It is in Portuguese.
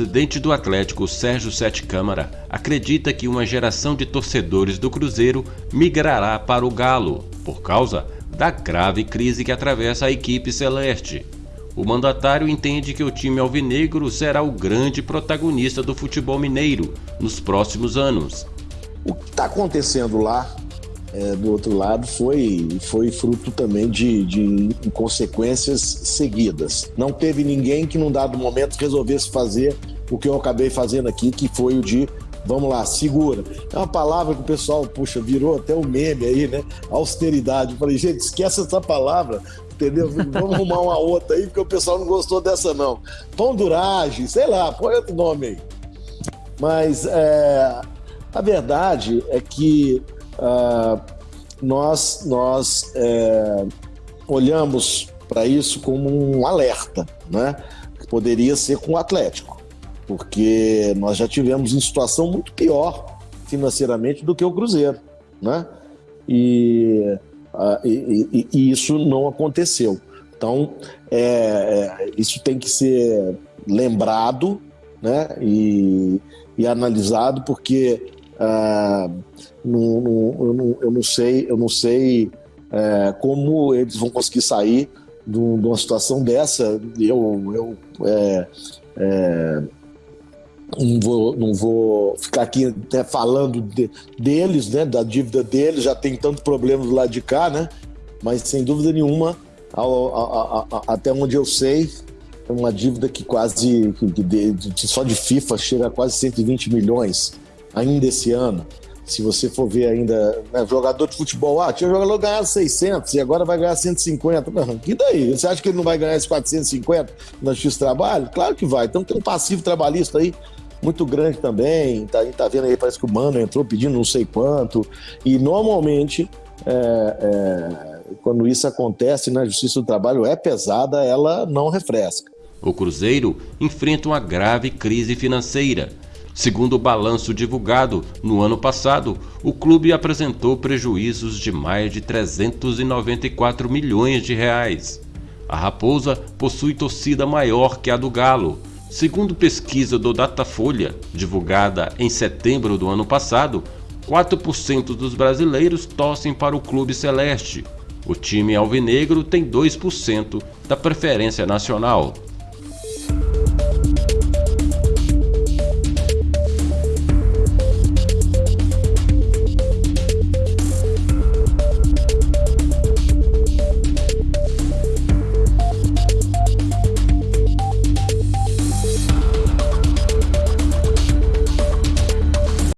presidente do Atlético, Sérgio Sete Câmara, acredita que uma geração de torcedores do Cruzeiro migrará para o Galo, por causa da grave crise que atravessa a equipe celeste. O mandatário entende que o time alvinegro será o grande protagonista do futebol mineiro nos próximos anos. O que está acontecendo lá, é, do outro lado, foi, foi fruto também de, de consequências seguidas. Não teve ninguém que, num dado momento, resolvesse fazer o que eu acabei fazendo aqui, que foi o de vamos lá, segura. É uma palavra que o pessoal, puxa, virou até um meme aí, né? Austeridade. Falei, gente, esquece essa palavra entendeu? Vamos arrumar uma outra aí, porque o pessoal não gostou dessa, não. Ponduragem, sei lá, põe outro nome aí. Mas é, a verdade é que uh, nós, nós é, olhamos para isso como um alerta, né? Que poderia ser com o Atlético, porque nós já tivemos em situação muito pior financeiramente do que o Cruzeiro, né? E Uh, e, e, e, isso não aconteceu. Então, é, é, isso tem que ser lembrado né, e, e analisado, porque não, eu, não, eu, não, sei, eu não sei é, como eles vão conseguir sair de, uma situação dessa. Eu, eu é, é não vou, não vou ficar aqui até falando de, deles, né, da dívida deles, já tem tanto problema do lado de cá, né? Mas sem dúvida nenhuma, ao, até onde eu sei, é uma dívida que quase, que de, de, só de FIFA chega a quase 120 milhões ainda esse ano. Se você for ver ainda, né, jogador de futebol, ah, tinha jogador ganhar 600 e agora vai ganhar 150. Não, e daí? Você acha que ele não vai ganhar esses 450 na do Trabalho? Claro que vai. Então tem um passivo trabalhista aí muito grande também. Tá, tá vendo aí, parece que o Mano entrou pedindo não sei quanto. E normalmente, é, é, quando isso acontece na Justiça do Trabalho, é pesada, ela não refresca. O Cruzeiro enfrenta uma grave crise financeira. Segundo o balanço divulgado no ano passado, o clube apresentou prejuízos de mais de 394 milhões de reais. A Raposa possui torcida maior que a do Galo, Segundo pesquisa do Datafolha, divulgada em setembro do ano passado, 4% dos brasileiros torcem para o Clube Celeste. O time alvinegro tem 2% da preferência nacional.